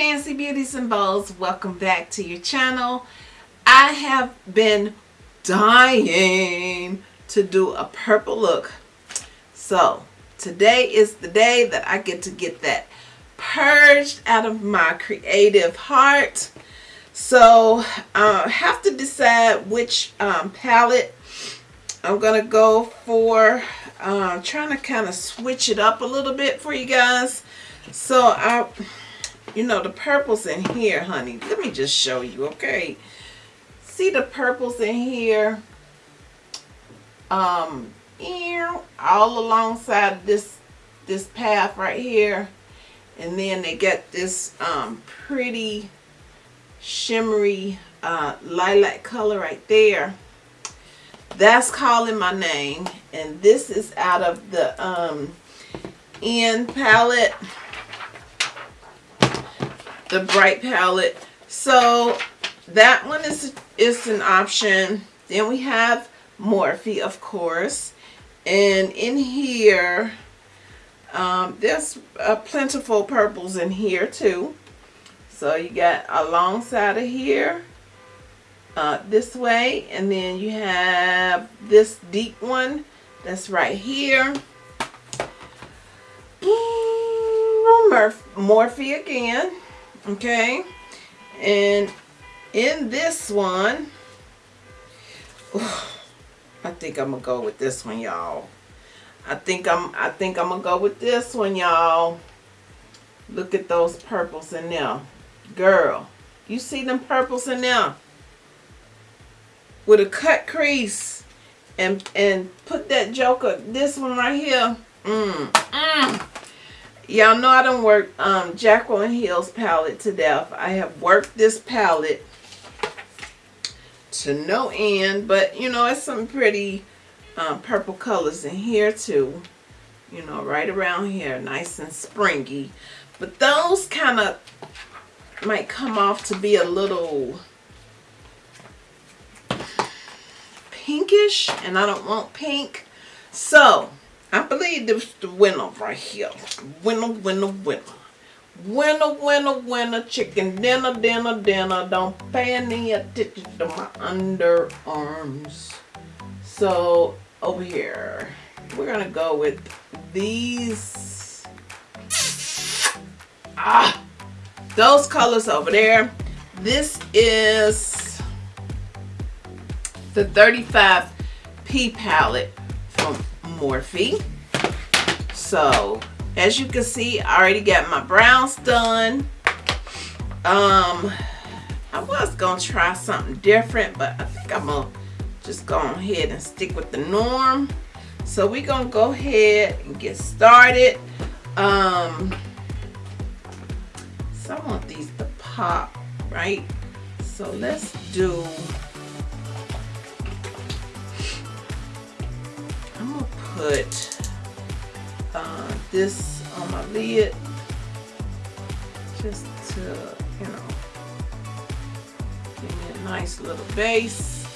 fancy beauties and bows welcome back to your channel. I have been dying to do a purple look. So today is the day that I get to get that purged out of my creative heart. So I uh, have to decide which um, palette I'm gonna go for. Uh, trying to kind of switch it up a little bit for you guys. So I you know the purples in here honey. Let me just show you okay? See the purples in here? Um all alongside this this path right here. And then they get this um pretty shimmery uh lilac color right there. That's calling my name. And this is out of the um in palette the bright palette. So that one is, is an option. Then we have Morphe, of course. And in here, um, there's a plentiful purples in here too. So you got alongside of here, uh, this way. And then you have this deep one that's right here. Morphe again okay. And in this one I think I'm gonna go with this one y'all. I think I'm I think I'm gonna go with this one y'all. Look at those purples in there. Girl you see them purples in there? With a cut crease and and put that joker this one right here. Mm, mm. Y'all know I don't work um, Jaclyn Hill's palette to death. I have worked this palette to no end, but you know, it's some pretty um, purple colors in here too. You know, right around here, nice and springy. But those kind of might come off to be a little pinkish, and I don't want pink. So, I believe this is the winner right here. Winner, winner, winner. Winner, winner, winner, chicken dinner, dinner, dinner. Don't pay any attention to my underarms. So, over here, we're going to go with these. Ah, those colors over there. This is the 35P palette Morphe. So, as you can see, I already got my brows done. Um, I was going to try something different, but I think I'm to just go ahead and stick with the norm. So we're going to go ahead and get started. Um, so I want these to pop, right? So let's do put uh, this on my lid just to, you know, give me a nice little base.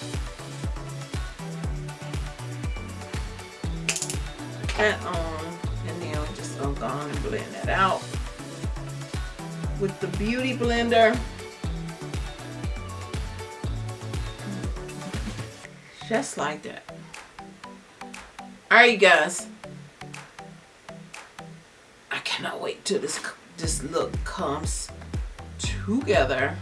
That on, and then I'm just gonna go on and blend that out with the Beauty Blender. Just like that. Alright guys. I cannot wait till this this look comes together.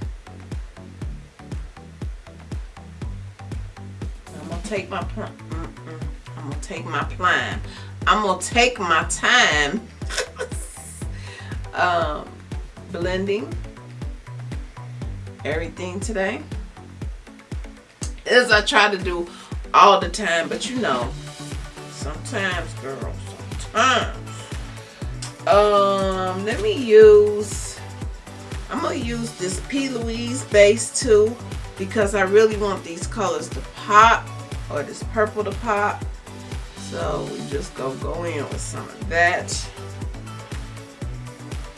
I'm gonna take my mm -mm. I'm gonna take my time. I'm gonna take my time um, blending everything today as I try to do all the time but you know Sometimes, girl. Sometimes. Um, let me use, I'm going to use this P. Louise base too because I really want these colors to pop or this purple to pop. So we just go go in with some of that.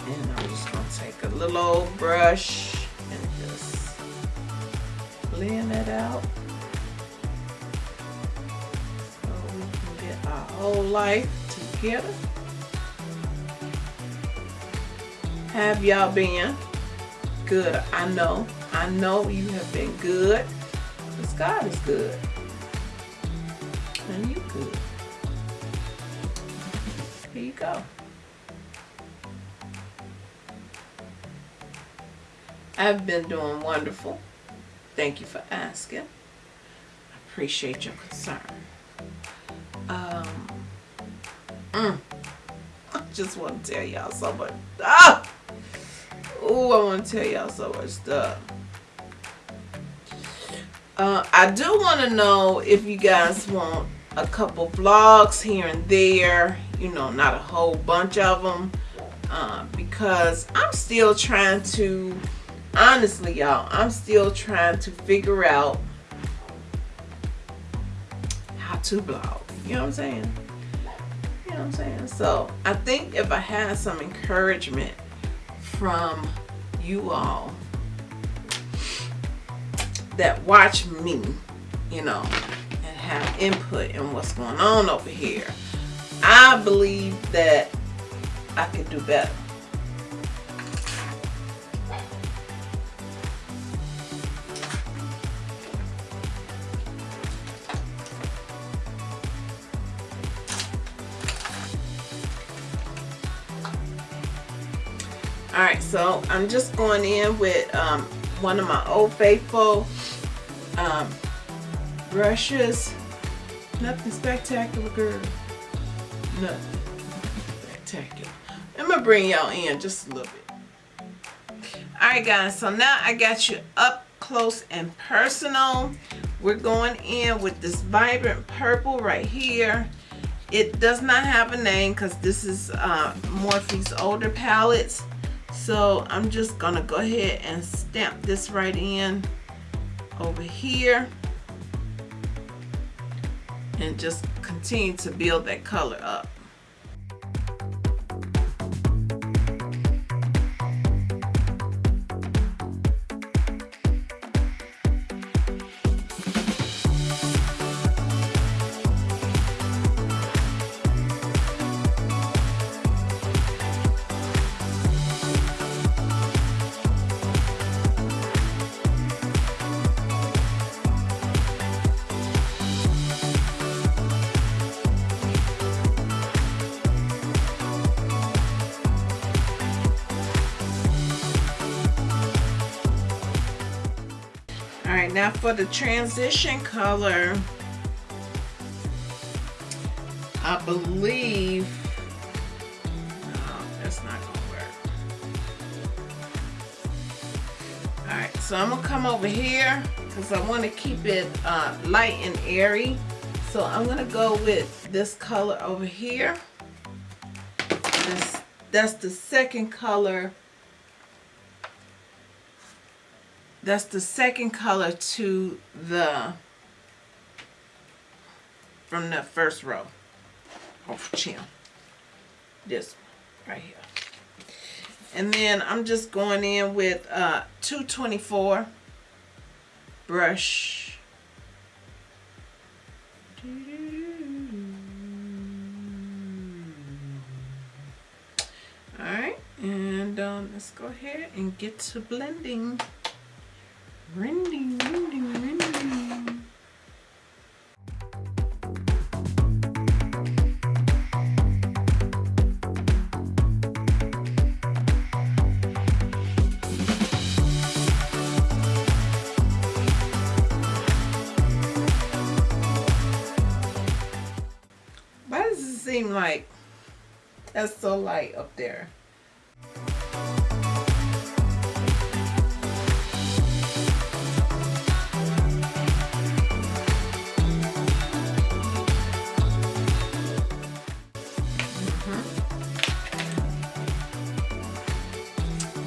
And I'm just going to take a little old brush and just blend that out. Whole life together. Have y'all been? good. I know. I know you have been good. Because God is good. And you good. Here you go. I've been doing wonderful. Thank you for asking. I appreciate your concern. Um, mm, I just want to tell y'all so much. Oh, I want to tell y'all so much stuff. Uh, I do want to know if you guys want a couple vlogs here and there. You know, not a whole bunch of them. Uh, because I'm still trying to, honestly, y'all, I'm still trying to figure out how to blog. You know what I'm saying? You know what I'm saying? So I think if I had some encouragement from you all that watch me, you know, and have input in what's going on over here, I believe that I could do better. All right, so I'm just going in with um, one of my Old Faithful um, brushes. Nothing spectacular, girl. Nothing spectacular. I'm gonna bring y'all in just a little bit. All right, guys. So now I got you up close and personal. We're going in with this vibrant purple right here. It does not have a name because this is uh, Morphe's older palettes. So I'm just gonna go ahead and stamp this right in over here and just continue to build that color up. Now for the transition color, I believe, no, that's not gonna work. All right, so I'm gonna come over here because I want to keep it uh, light and airy. So I'm gonna go with this color over here. This, that's the second color that's the second color to the from the first row. Of chin this right here. And then I'm just going in with uh 224 brush. All right and um, let's go ahead and get to blending Rending, rending, rending. Why does it seem like that's so light up there?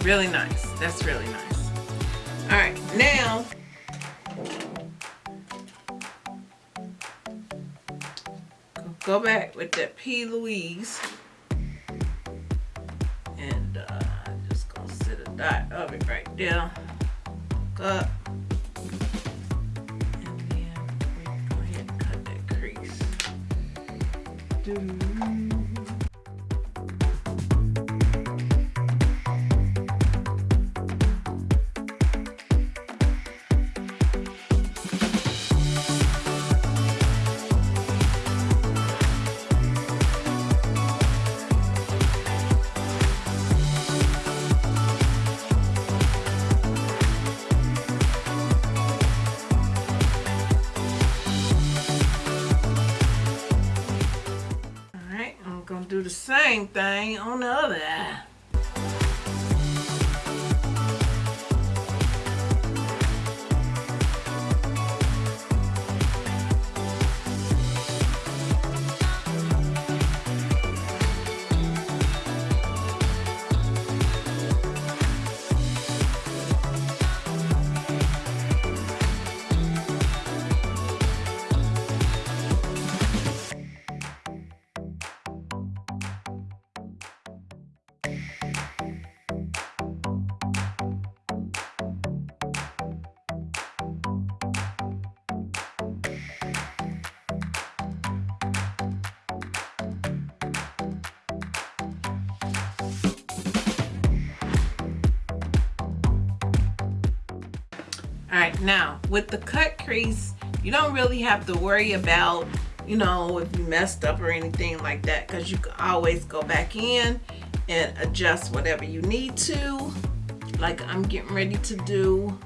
Really nice. That's really nice. All right, now go back with that P. Louise and uh, just gonna set a dot of it right there. Look up. And then we go ahead and cut that crease. Doo -doo. Gonna do the same thing on the other eye. With the cut crease, you don't really have to worry about, you know, if you messed up or anything like that because you can always go back in and adjust whatever you need to, like I'm getting ready to do.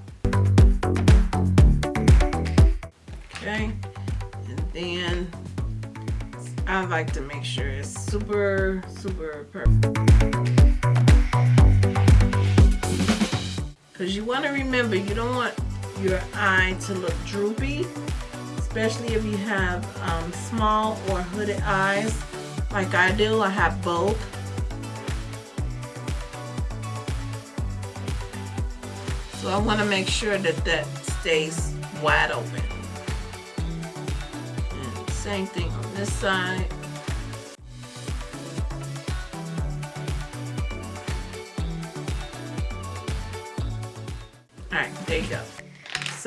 Okay, and then I like to make sure it's super, super perfect. Because you want to remember, you don't want your eye to look droopy, especially if you have um, small or hooded eyes like I do. I have both. So I want to make sure that that stays wide open. And same thing on this side.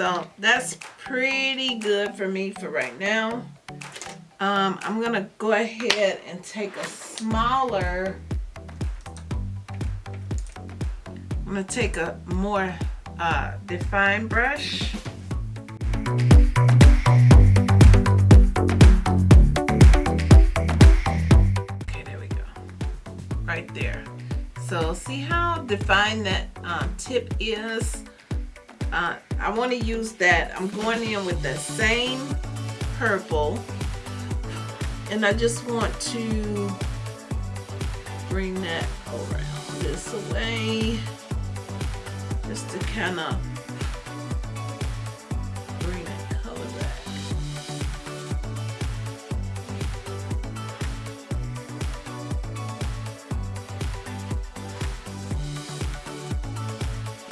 So that's pretty good for me for right now. Um, I'm gonna go ahead and take a smaller, I'm gonna take a more uh, defined brush. Okay, there we go. Right there. So see how defined that uh, tip is? Uh, I want to use that. I'm going in with the same purple and I just want to bring that around this way just to kind of bring that color back.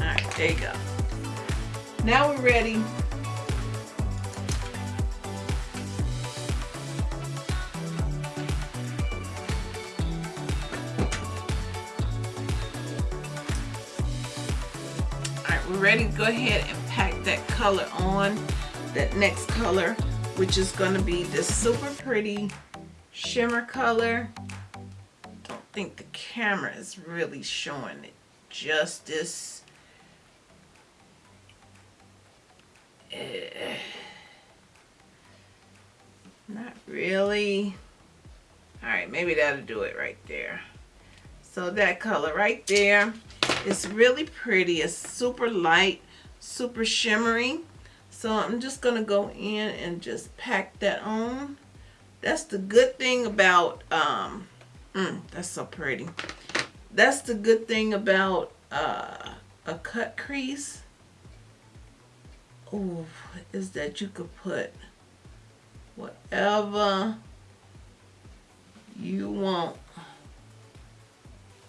All right, there you go. Now we're ready. All right, we're ready to go ahead and pack that color on, that next color, which is gonna be this super pretty shimmer color. Don't think the camera is really showing it justice. Eh, not really. All right, maybe that'll do it right there. So that color right there is really pretty. It's super light, super shimmery. So I'm just gonna go in and just pack that on. That's the good thing about, um, mm, that's so pretty. That's the good thing about uh, a cut crease oh, is that you could put whatever you want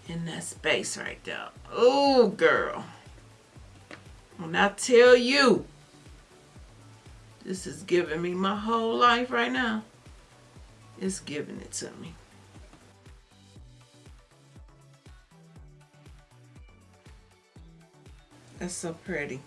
in that space right there. Oh, girl. When I tell you, this is giving me my whole life right now. It's giving it to me. That's so pretty.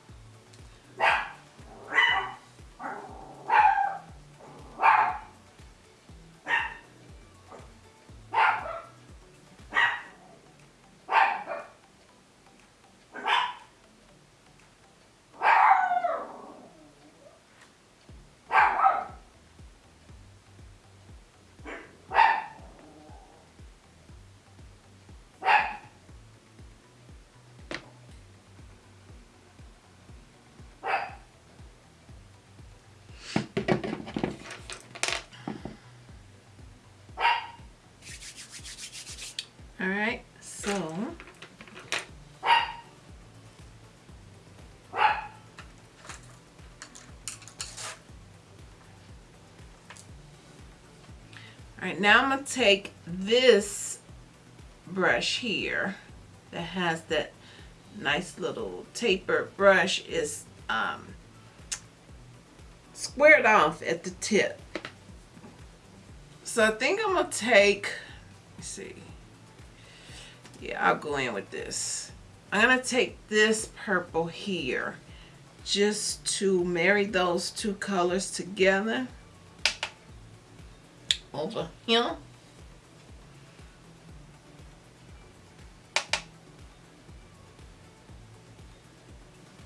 Right, now I'm to take this brush here that has that nice little tapered brush is um, squared off at the tip. So I think I'm to take, see, yeah, I'll go in with this. I'm going to take this purple here just to marry those two colors together over know?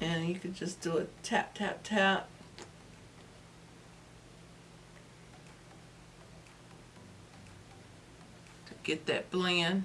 And you could just do a tap, tap, tap. To get that blend.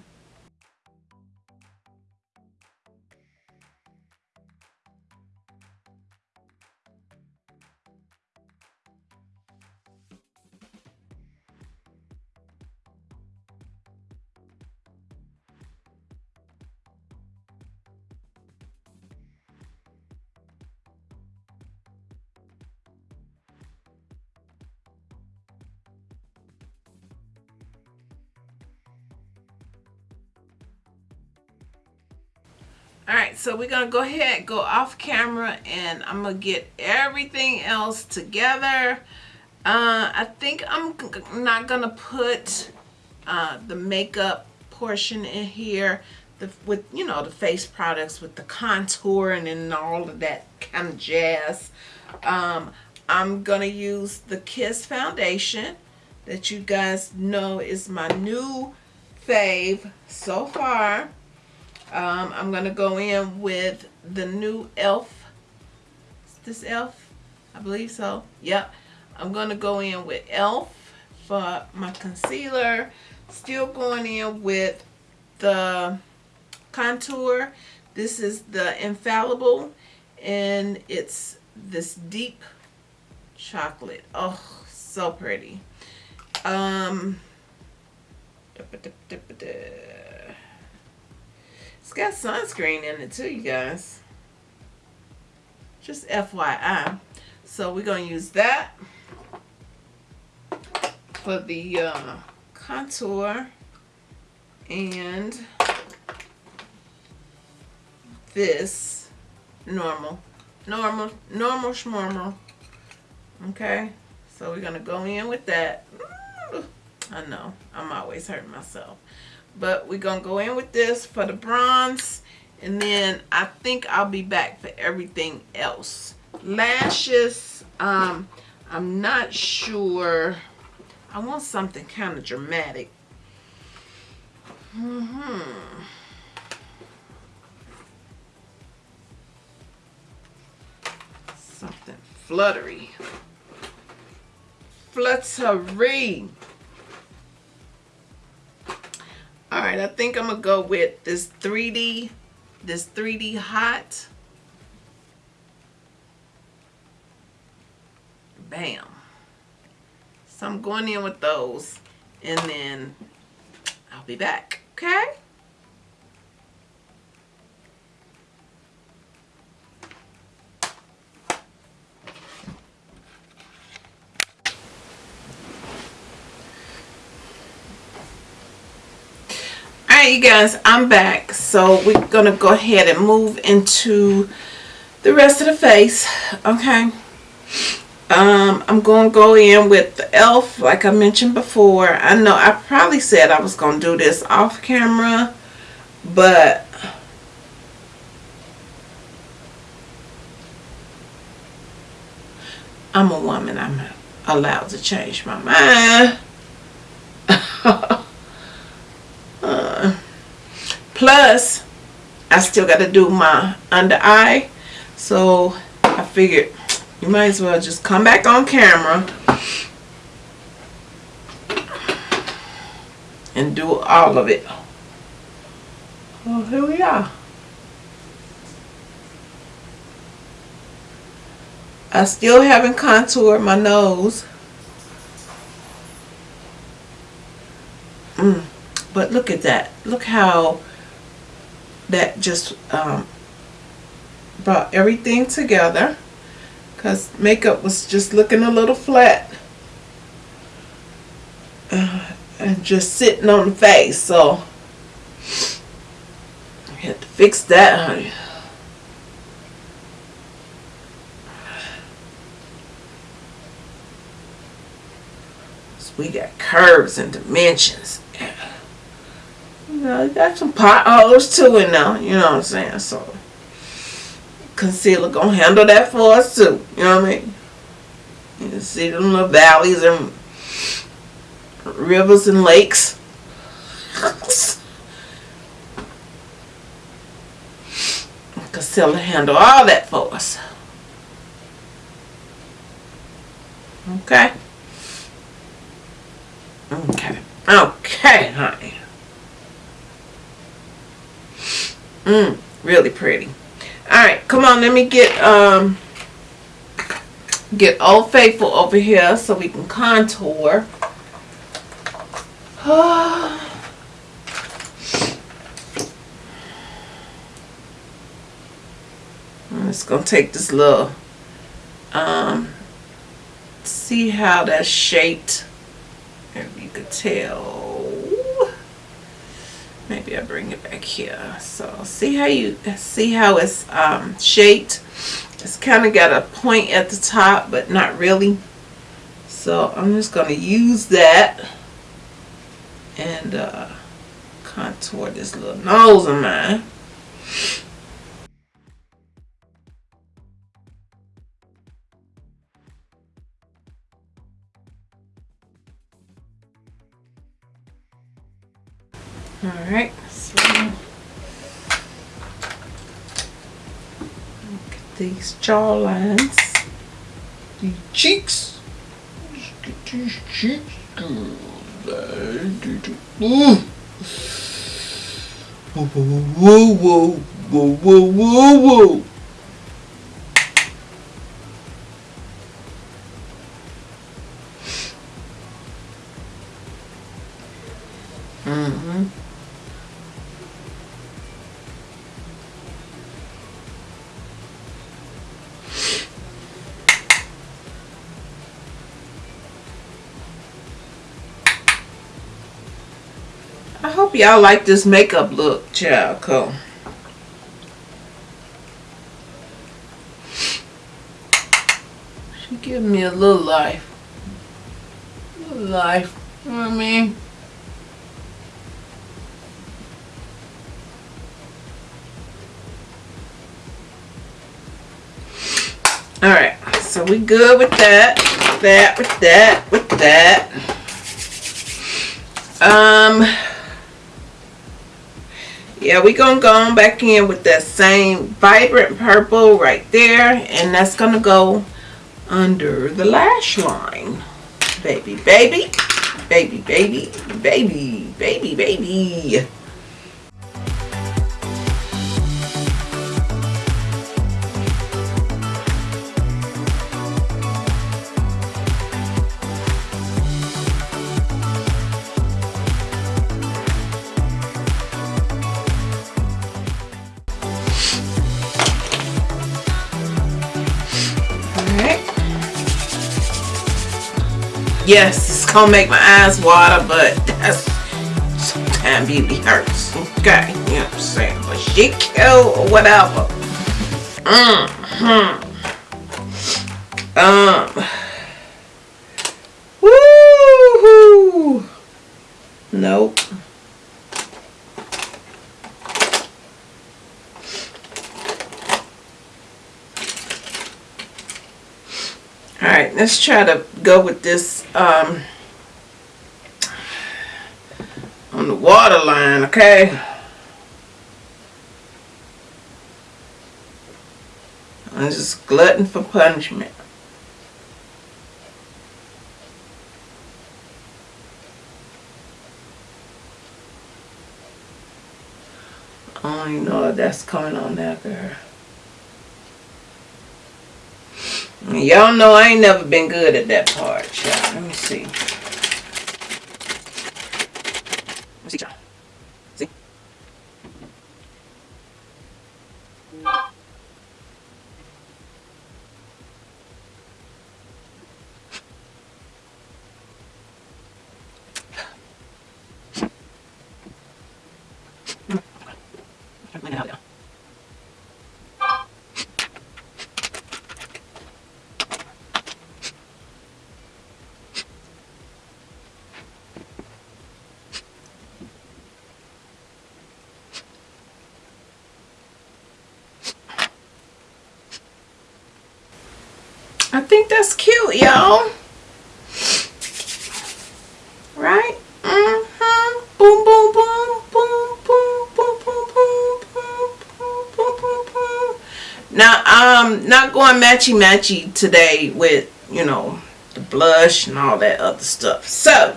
So we're gonna go ahead go off camera and i'm gonna get everything else together. Uh, i think i'm not gonna put uh, the makeup portion in here the, with you know the face products with the contour and, all of that kind of jazz. Um, i'm gonna use the kiss foundation that you guys know is my new fave so far um, I'm going to go in with the new e.l.f. Is this e.l.f.? I believe so. Yep. I'm going to go in with e.l.f. for my concealer. Still going in with the contour. This is the Infallible and it's this deep chocolate. Oh, so pretty. Um, got sunscreen in it too, you guys. Just FYI. So we're going to use that for the uh, contour and this normal normal normal schnormal okay? So we're gonna go in with that. I know. I'm always hurting myself but we're gonna go in with this for the bronze and then I think I'll be back for everything else. Lashes um I'm not sure. I want something kind of dramatic. Mm hmm something fluttery. Fluttery all right i think i'm gonna go with this 3d this 3d hot. Bam. So i'm going in with those and then i'll be back okay right you guys i'm back so we're gonna go ahead and move into the rest of the face okay um, I'm to go in with the e.l.f. like I mentioned before. I know I probably said I was to do this off camera, but I'm a woman. I'm allowed to change my mind. Plus, I still got to do my under eye. So, I figured you might as well just come back on camera and do all of it. Well, here we are. I still haven't contoured my nose. Mm. but look at that. Look how that just um, brought everything together. Because makeup was just looking a little flat. Uh, and just sitting on the face. So, I had to fix that, honey. we got curves and dimensions. You know, got some potholes too in there, you know what I'm saying? So concealer gonna handle that for us too, you know what I mean? You can see them little valleys and rivers and lakes. concealer handle all that for us. Okay. Okay. Okay, honey. Mmm, really pretty. Alright, come on, let me get um get Old Faithful over here so we can contour. I'm just gonna take this little um see how that's shaped if you could tell maybe I bring it back here. So see how you see how it's um, shaped? It's kind of got a point at the top but not really. So I'm just going to use that and uh, contour this little nose of mine these jaw lines. The cheeks. Get these cheeks whoa, whoa, whoa, whoa, whoa, whoa, whoa. Y'all like this makeup look, child. Cool. She give me a little life. A little life. You know what I mean? Alright, so we good with that, with that, with that, with that. Um, yeah we gonna go on back in with that same vibrant purple right there and that's gonna go under the lash line. Baby baby baby baby baby baby baby yes, it's gonna make my eyes water, but that's sometimes beauty hurts. Okay, you know what I'm saying? But she cute or whatever. Mm hmm Um. Woohoo! Nope. Alright, let's try to go with this um, on the water line, okay? I'm just glutton for punishment. I don't even know that's coming on there, girl. Y'all know I ain't never been good at that part, y'all. I'm not going matchy-matchy today with, you know, the blush and all that other stuff. So,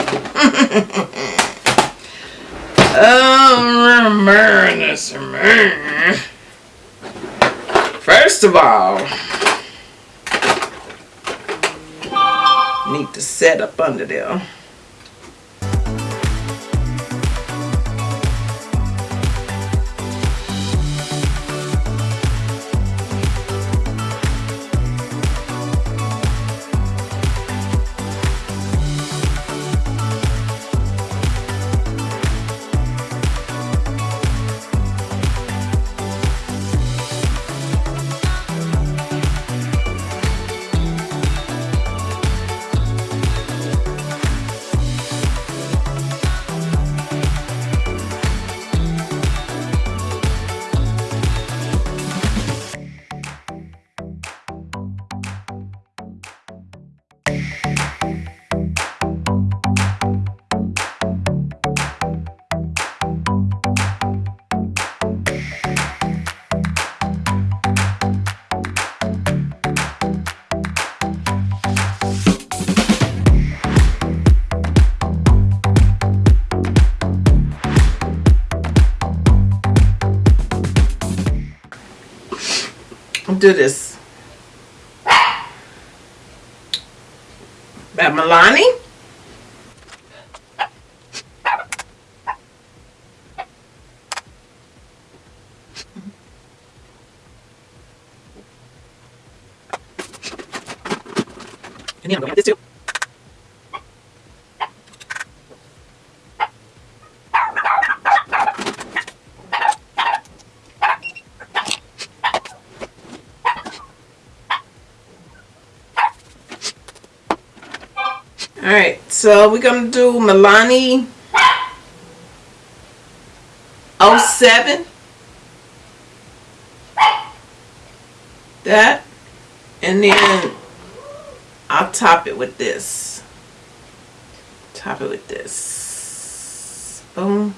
um, First of all, need to set up under there. Do this. By Milani. Then I'm going to this too. Alright, so we're going to do Milani 07. That. And then I'll top it with this. Top it with this. Boom.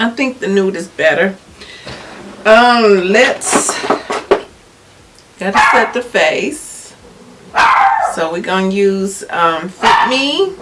I think the nude is better. Um, let's, gotta set the face. So we're gonna use um, Fit Me.